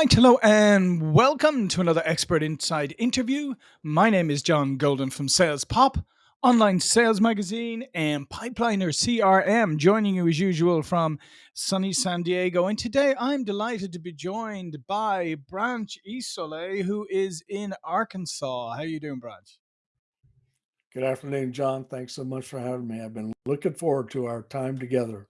right, hello, and welcome to another Expert Insights interview. My name is John Golden from Sales Pop, online sales magazine, and Pipeliner CRM, joining you as usual from sunny San Diego. And today I'm delighted to be joined by Branch Isole, who is in Arkansas. How are you doing, Branch? Good afternoon, John. Thanks so much for having me. I've been looking forward to our time together.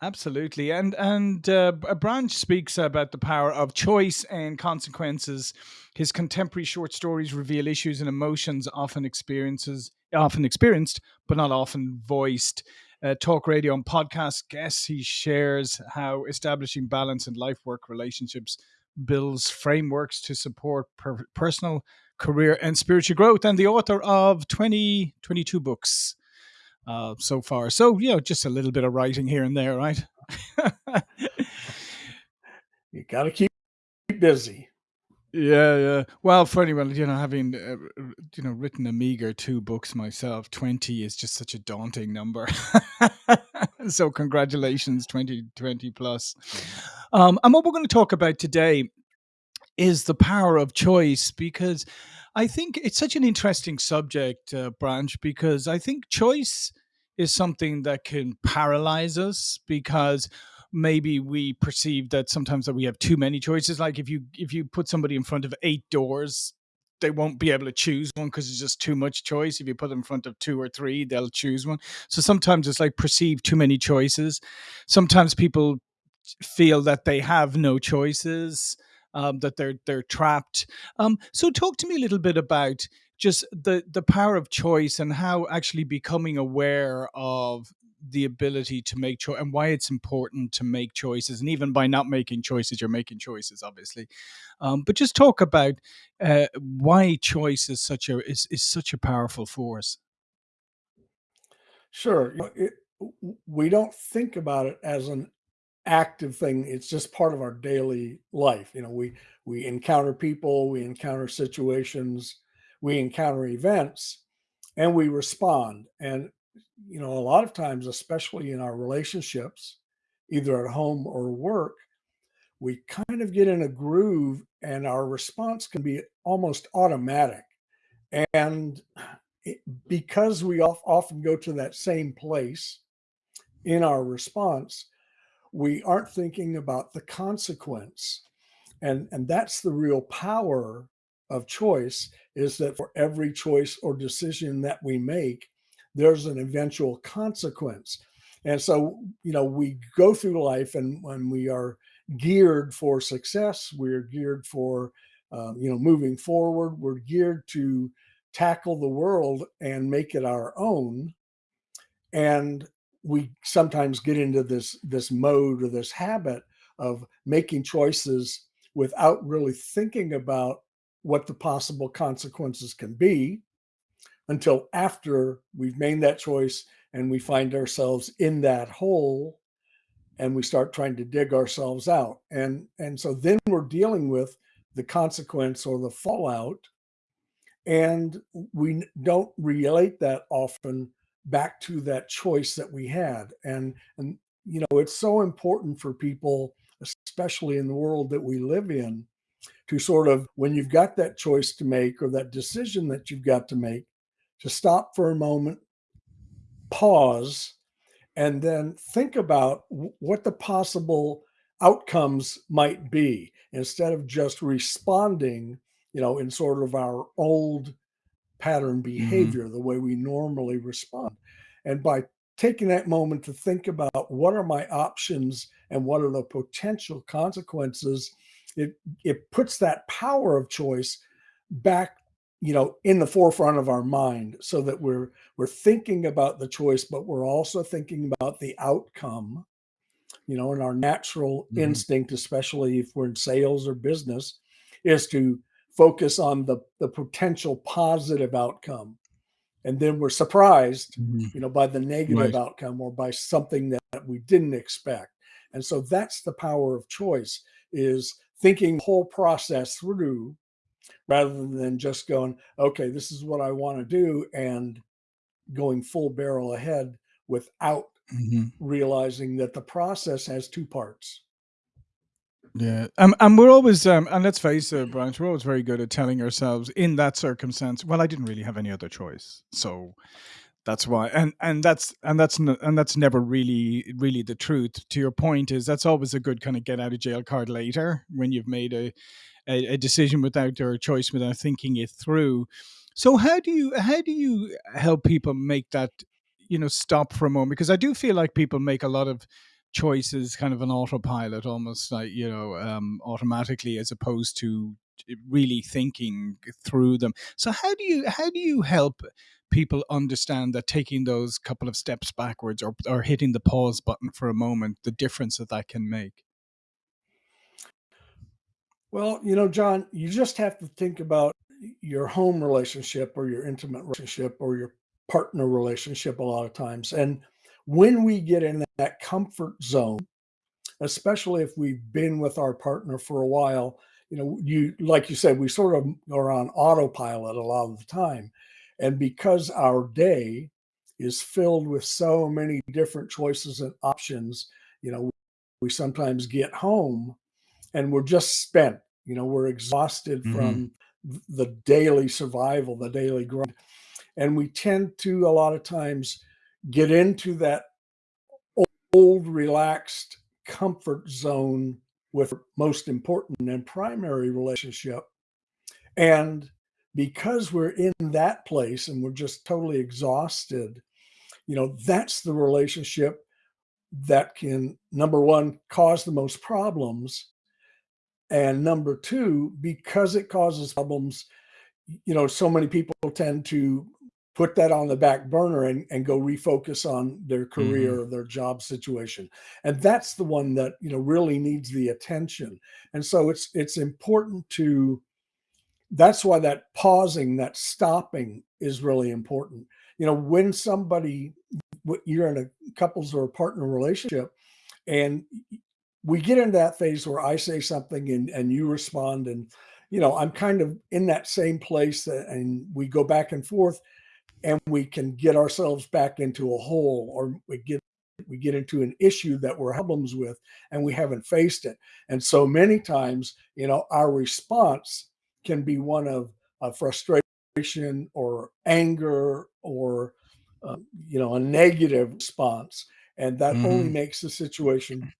Absolutely, and and uh, branch speaks about the power of choice and consequences. His contemporary short stories reveal issues and emotions often experiences often experienced, but not often voiced. Uh, talk radio and podcast guests, he shares how establishing balance in life work relationships builds frameworks to support per- personal, career, and spiritual growth. And the author of 20, 22 books uh, so far. So, you know, just a little bit of writing here and there, right? you got to keep busy. Yeah, yeah. Well, for anyone, you know, having uh, you know written a meager two books myself, twenty is just such a daunting number. so, congratulations, 20, 20 plus. Um, and what we're going to talk about today is the power of choice because I think it's such an interesting subject, uh, Branch, because I think choice is something that can paralyze us because maybe we perceive that sometimes that we have too many choices. Like if you if you put somebody in front of eight doors they won't be able to choose one because it's just too much choice. If you put them in front of two or three they'll choose one. So sometimes it's like perceive too many choices. Sometimes people feel that they have no choices um, that they're they're trapped. Um, so talk to me a little bit about just the the power of choice and how actually becoming aware of the ability to make choice and why it's important to make choices and even by not making choices you're making choices obviously um, but just talk about uh, why choice is such a is, is such a powerful force sure it, we don't think about it as an active thing. It's just part of our daily life. You know, we we encounter people, we encounter situations, we encounter events, and we respond. And you know, a lot of times, especially in our relationships, either at home or work, we kind of get in a groove and our response can be almost automatic. And it, because we often go to that same place in our response, we aren't thinking about the consequence. And, and that's the real power of choice is that for every choice or decision that we make, there's an eventual consequence. And so, you know, we go through life and when we are geared for success, we're geared for, um, you know, moving forward, we're geared to tackle the world and make it our own. And we sometimes get into this this mode or this habit of making choices without really thinking about what the possible consequences can be until after we've made that choice and we find ourselves in that hole and we start trying to dig ourselves out and and so then we're dealing with the consequence or the fallout and we don't relate that often back to that choice that we had. And, and, you know, it's so important for people, especially in the world that we live in, to sort of, when you've got that choice to make or that decision that you've got to make, to stop for a moment, pause, and then think about what the possible outcomes might be instead of just responding, you know, in sort of our old pattern mm-hmm. behavior, mm-hmm. the way we normally respond. And by taking that moment to think about what are my options and what are the potential consequences, it it puts that power of choice back you know in the forefront of our mind so that we're we're thinking about the choice but we're also thinking about the outcome you know and our natural mm-hmm. instinct especially if we're in sales or business is to focus on the, the potential positive outcome. And then we're surprised, mm-hmm. you know, by the negative right. outcome or by something that we didn't expect. And so that's the power of choice is thinking the whole process through rather than just going, okay, this is what I want to do and going full barrel ahead without mm-hmm. realizing that the process has two parts. Yeah, um, and we're always, um, and let's face it, Brian, we're always very good at telling ourselves in that circumstance, well, I didn't really have any other choice, so that's why, and and that's and that's and that's never really really the truth. To your point, is that's always a good kind of get out of jail card later when you've made a a, a decision without or a choice without thinking it through. So how do you how do you help people make that you know stop for a moment? Because I do feel like people make a lot of choices kind of an autopilot almost like you know um, automatically as opposed to really thinking through them so how do you how do you help people understand that taking those couple of steps backwards or, or hitting the pause button for a moment the difference that that can make Well, you know, John, you just have to think about your home relationship or your intimate relationship or your partner relationship a lot of times. And when we get in that comfort zone, especially if we've been with our partner for a while, you know, you like you said, we sort of are on autopilot a lot of the time. And because our day is filled with so many different choices and options, you know, we sometimes get home and we're just spent. You know, we're exhausted hmm from the daily survival, the daily grind. And we tend to a lot of times get into that old, relaxed comfort zone with most important and primary relationship. And because we're in that place and we're just totally exhausted, you know, that's the relationship that can, number one, cause the most problems And number 2, because it causes problems, you know, so many people tend to put that on the back burner and, and go refocus on their hmm career or their job situation. And that's the one that, you know, really needs the attention. And so it's it's important to that's why that pausing, that stopping is really important. You know, when somebody you're in a couples or a partner relationship and we get into that phase where I say something and and you respond and you know I'm kind of in that same place and we go back and forth and we can get ourselves back into a hole or we get we get into an issue that we're problems with and we haven't faced it and so many times you know our response can be one of, frustration or anger or uh, you know a negative response and that only hmm makes the situation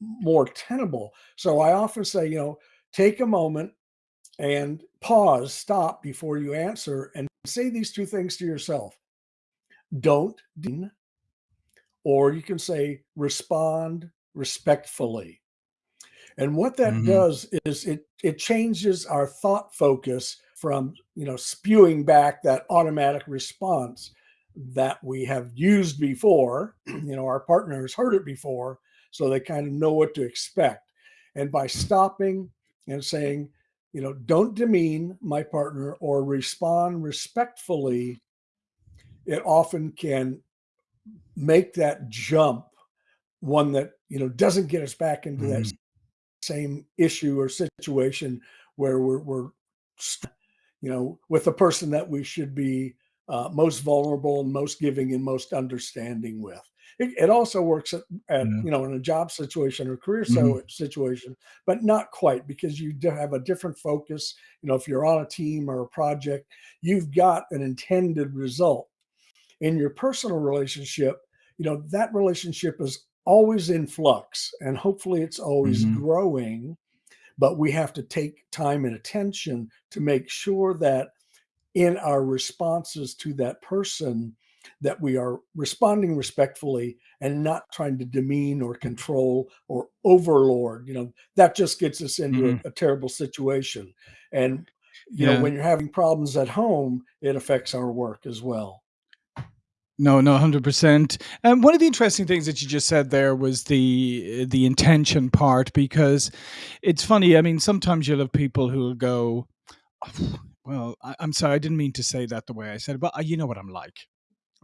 more tenable. So I often say, you know, take a moment and pause, stop before you answer, and say these two things to yourself. Don't, dean, or you can say respond respectfully. And what that hmm does is it it changes our thought focus from, you know, spewing back that automatic response that we have used before. You know, our partner has heard it before, so they kind of know what to expect. And by stopping and saying, you know, don't demean my partner or respond respectfully, it often can make that jump one that, you know, doesn't get us back into that hmm same issue or situation where we're, we're you know, with the person that we should be uh, most vulnerable and most giving and most understanding with. It, it also works at, at, yeah you know in a job situation or career hmm so situation, but not quite because you do have a different focus. You know, if you're on a team or a project, you've got an intended result. In your personal relationship, you know that relationship is always in flux, and hopefully it's always hmm growing but we have to take time and attention to make sure that in our responses to that person that we are responding respectfully and not trying to demean or control or overlord you know that just gets us into a, hmm a terrible situation and you know when you're having problems at home it affects our work as well No, no, 100%. And one of the interesting things that you just said there was the the intention part because it's funny. I mean, sometimes you'll have people who'll go, "Oh, "Well, I, I'm sorry, I didn't mean to say that the way I said it, but uh, you know what I'm like."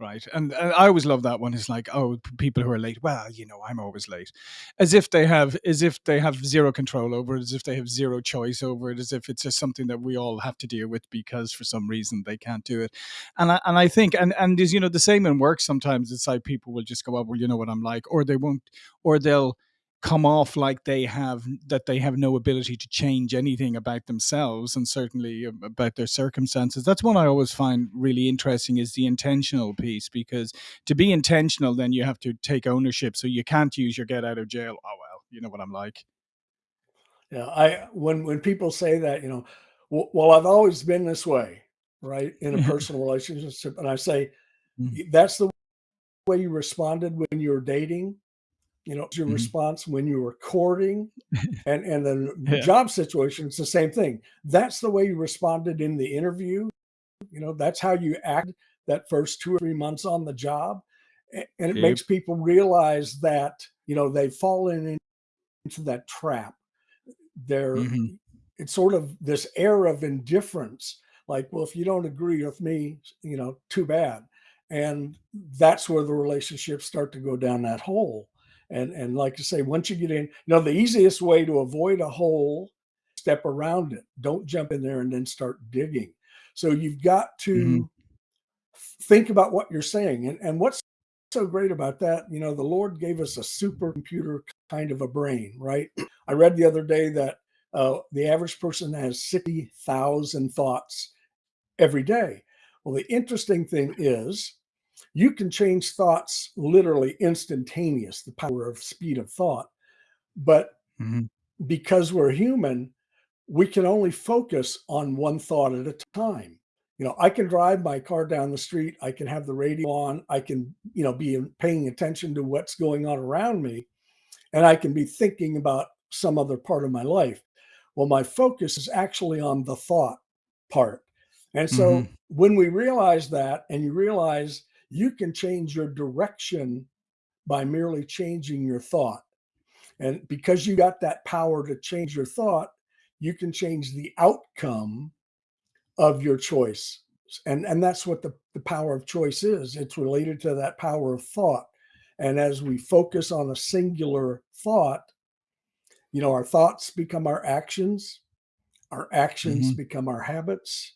Right. And, and I always love that one. It's like, oh, people who are late. Well, you know, I'm always late. As if they have, as if they have zero control over it, as if they have zero choice over it, as if it's just something that we all have to deal with because for some reason they can't do it. And I, and I think, and, and is, you know, the same in work sometimes. It's like people will just go, oh, well, you know what I'm like, or they won't, or they'll, come off like they have that they have no ability to change anything about themselves and certainly about their circumstances. That's one i always find really interesting is the intentional piece because to be intentional then you have to take ownership. So you can't use your get out of jail oh well you know what i'm like. Yeah i when when people say that you know well i've always been this way right in a personal relationship and i say mm-hmm. that's the way you responded when you were dating you know, your Mhm. response when you were courting and and then the Yeah. job situation, it's the same thing. That's the way you responded in the interview. You know, that's how you act that first 2 or 3 months on the job. And it Yep. makes people realize that, you know, they've fallen in- into that trap. They're Mhm. it's sort of this air of indifference, like, "Well, if you don't agree with me, you know, too bad." And that's where the relationships start to go down that hole. And and like you say, once you get in, you know, the easiest way to avoid a hole, step around it. Don't jump in there and then start digging. So you've got to think about what you're saying. And and what's so great about that, you know, the Lord gave us a supercomputer kind of a brain, right? I read the other day that uh, the average person has 60,000 thoughts every day. Well, the interesting thing is you can change thoughts literally instantaneous, the power of speed of thought. But Mhm. because we're human, we can only focus on one thought at a time. You know, I can drive my car down the street, I can have the radio on, I can, you know, be paying attention to what's going on around me, and I can be thinking about some other part of my life. Well, my focus is actually on the thought part. And so Mhm. when we realize that, and you realize you can change your direction by merely changing your thought. And because you got that power to change your thought, you can change the outcome of your choice. And, and that's what the, the power of choice is. It's related to that power of thought. And as we focus on a singular thought, you know, our thoughts become our actions, our actions Mhm. become our habits,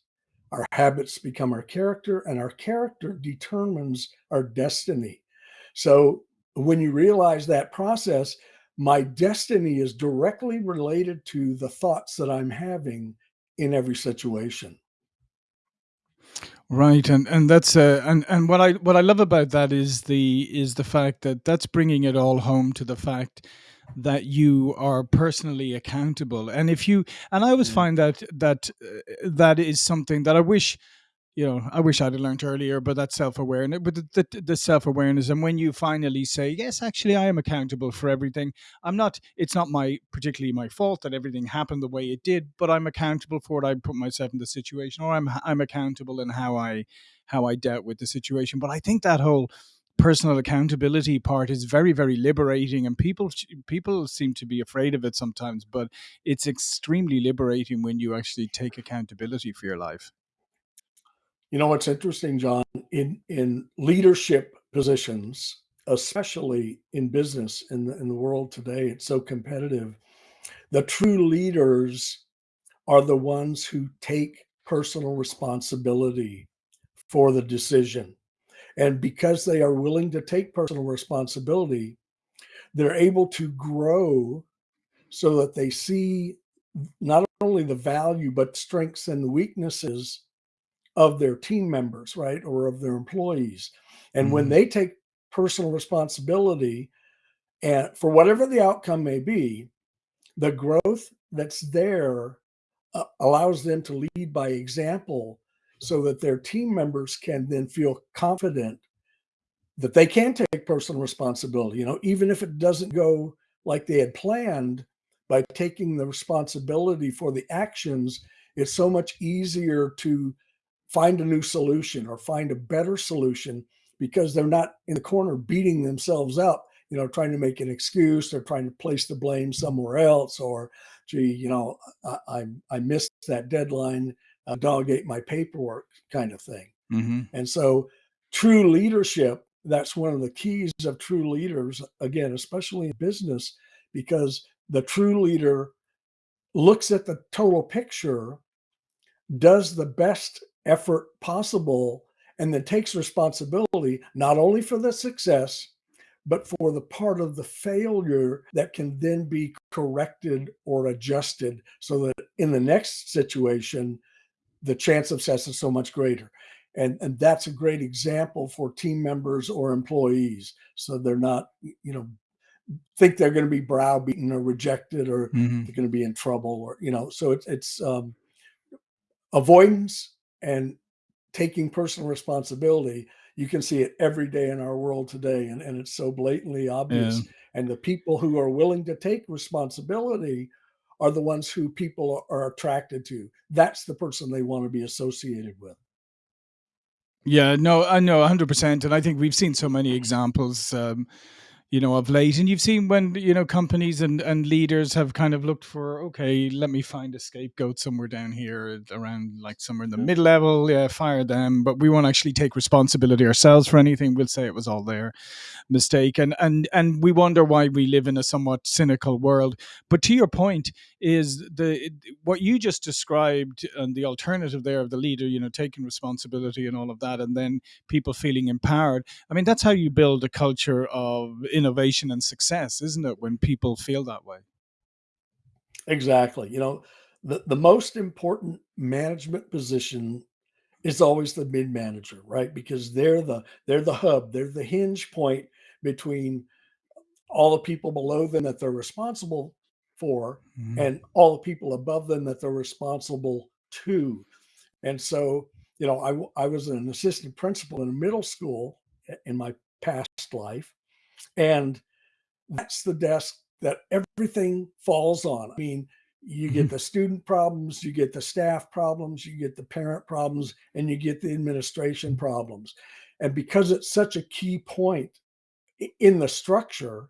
our habits become our character, and our character determines our destiny. So when you realize that process, my destiny is directly related to the thoughts that I'm having in every situation. Right, and and that's uh, and and what I what I love about that is the is the fact that that's bringing it all home to the fact that you are personally accountable. And if you and I always Mm. find that that uh, that is something that I wish you know, I wish I'd have learned earlier, but that self awareness, but the, the, the self awareness, and when you finally say, yes, actually, I am accountable for everything. I'm not. It's not my particularly my fault that everything happened the way it did, but I'm accountable for it. I put myself in the situation, or I'm I'm accountable in how I how I dealt with the situation. But I think that whole personal accountability part is very very liberating and people people seem to be afraid of it sometimes but it's extremely liberating when you actually take accountability for your life You know what's interesting, John? In in leadership positions, especially in business in the in the world today, it's so competitive. The true leaders are the ones who take personal responsibility for the decision. And because they are willing to take personal responsibility, they're able to grow so that they see not only the value, but strengths and weaknesses of their team members, right? Or of their employees. And when hmm they take personal responsibility and for whatever the outcome may be, the growth that's there uh, allows them to lead by example so that their team members can then feel confident that they can take personal responsibility, you know, even if it doesn't go like they had planned by taking the responsibility for the actions, it's so much easier to find a new solution or find a better solution because they're not in the corner beating themselves up, you know, trying to make an excuse or trying to place the blame somewhere else or, gee, you know, I, I, I missed that deadline, uh, delegate my paperwork kind of thing. hmm And so, true leadership, that's one of the keys of true leaders, again, especially in business, because the true leader looks at the total picture, does the best effort possible, and then takes responsibility not only for the success, but for the part of the failure that can then be corrected or adjusted so that in the next situation, the chance of success is so much greater. And, and that's a great example for team members or employees. So they're not, you know, think they're going to be browbeaten or rejected or mm-hmm. they're going to be in trouble or, you know, so it's, it's um, avoidance and taking personal responsibility you can see it every day in our world today and, and it's so blatantly obvious yeah. and the people who are willing to take responsibility are the ones who people are attracted to. That's the person they want to be associated with. Yeah no i know 100% and i think we've seen so many examples um, you know, of late. And you've seen when, you know, companies and, and leaders have kind of looked for, okay, let me find a scapegoat somewhere down here around like somewhere in the mid level, yeah, fire them. But we won't actually take responsibility ourselves for anything. We'll say it was all their mistake. And and and we wonder why we live in a somewhat cynical world. But to your point, is the what you just described and the alternative there of the leader, you know, taking responsibility and all of that, and then people feeling empowered. I mean, that's how you build a culture of innovation and success, isn't it? When people feel that way. Exactly. You know, the, the most important management position is always the mid manager, right? Because they're the they're the hub, they're the hinge point between all the people below them that they're responsible for mm-hmm. and all the people above them that they're responsible to. And so, you know, I, I was an assistant principal in a middle school in my past life. And that's the desk that everything falls on. I mean, you get mm-hmm. the student problems, you get the staff problems, you get the parent problems, and you get the administration problems. And because it's such a key point in the structure,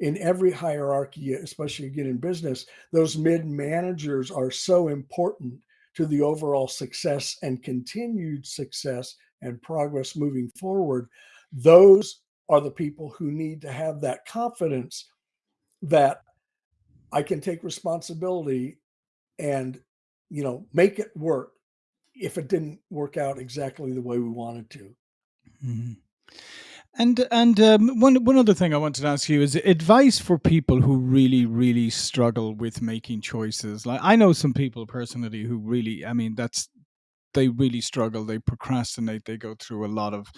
in every hierarchy, especially again in business, those mid managers are so important to the overall success and continued success and progress moving forward. Those are the people who need to have that confidence that I can take responsibility and, you know, make it work if it didn't work out exactly the way we wanted to. Mm-hmm. And and um, one one other thing I wanted to ask you is advice for people who really really struggle with making choices. Like I know some people personally who really, I mean, that's they really struggle. They procrastinate. They go through a lot of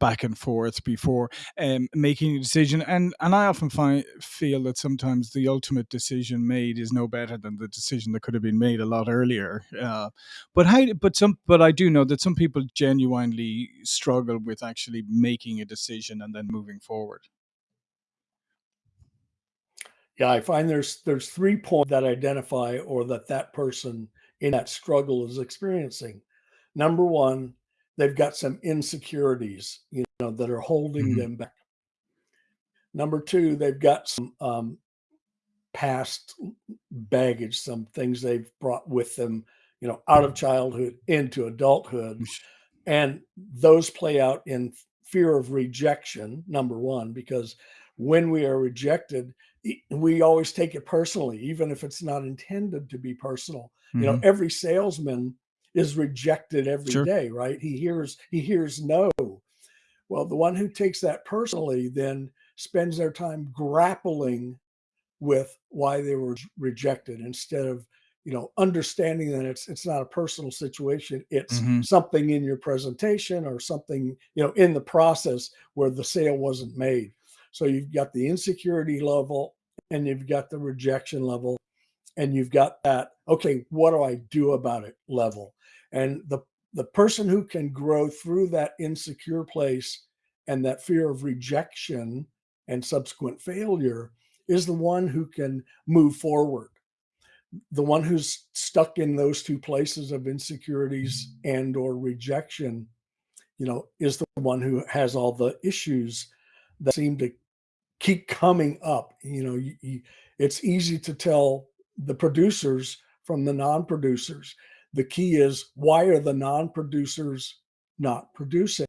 back and forth before um, making a decision. And and I often find feel that sometimes the ultimate decision made is no better than the decision that could have been made a lot earlier. Uh, but how? But some. But I do know that some people genuinely struggle with actually making a decision and then moving forward. Yeah, I find there's there's three points that identify or that that person in that struggle is experiencing. Number one, they've got some insecurities, you know, that are holding mm-hmm. them back. Number two, they've got some um, past baggage, some things they've brought with them, you know, out of childhood into adulthood. And those play out in fear of rejection, number one, because when we are rejected, we always take it personally, even if it's not intended to be personal. Mm-hmm. You know, mm-hmm. every salesman is rejected every sure. day, right? He hears he hears no. Well, the one who takes that personally then spends their time grappling with why they were rejected instead of you know understanding that it's it's not a personal situation it's mm-hmm. something in your presentation or something you know in the process where the sale wasn't made so you've got the insecurity level and you've got the rejection level and you've got that okay what do i do about it level and the the person who can grow through that insecure place and that fear of rejection and subsequent failure is the one who can move forward. The one who's stuck in those two places of insecurities mm-hmm. and or rejection you know is the one who has all the issues that seem to keep coming up. You know you, you, it's easy to tell the producers from the non-producers the key is why are the non-producers not producing?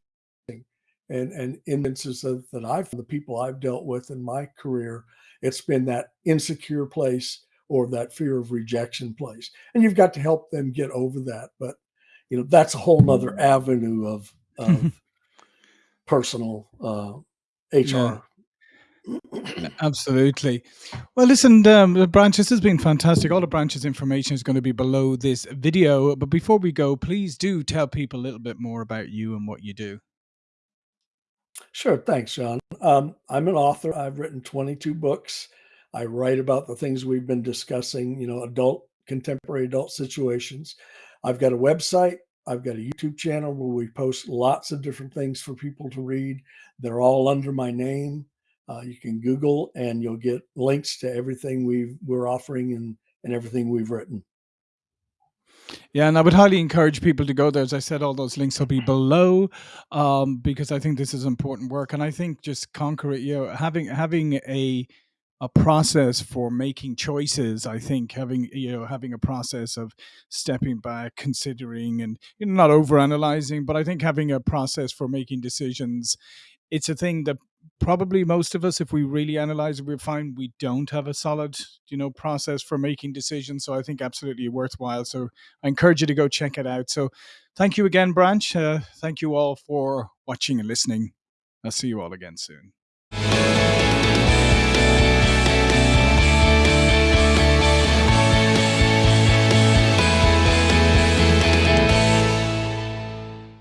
And and instances that, that I've the people I've dealt with in my career, it's been that insecure place or that fear of rejection place. And you've got to help them get over that. But you know, that's a whole nother avenue of, of personal uh, HR. Yeah. Absolutely. Well, listen, um, the branches has been fantastic. All the branches information is going to be below this video. But before we go, please do tell people a little bit more about you and what you do. Sure. Thanks, John. Um, I'm an author. I've written 22 books. I write about the things we've been discussing, you know, adult, contemporary adult situations. I've got a website. I've got a YouTube channel where we post lots of different things for people to read. They're all under my name. Uh, you can Google and you'll get links to everything we we're offering and, and everything we've written. Yeah, and I would highly encourage people to go there. As I said, all those links will be below, um, because I think this is important work, and I think just conquer it. You know, having having a a process for making choices. I think having you know having a process of stepping back, considering, and you know not over analyzing, but I think having a process for making decisions it's a thing that probably most of us, if we really analyze it, we find we don't have a solid, you know, process for making decisions. So I think absolutely worthwhile. So I encourage you to go check it out. So thank you again, Branch. Uh, thank you all for watching and listening. I'll see you all again soon.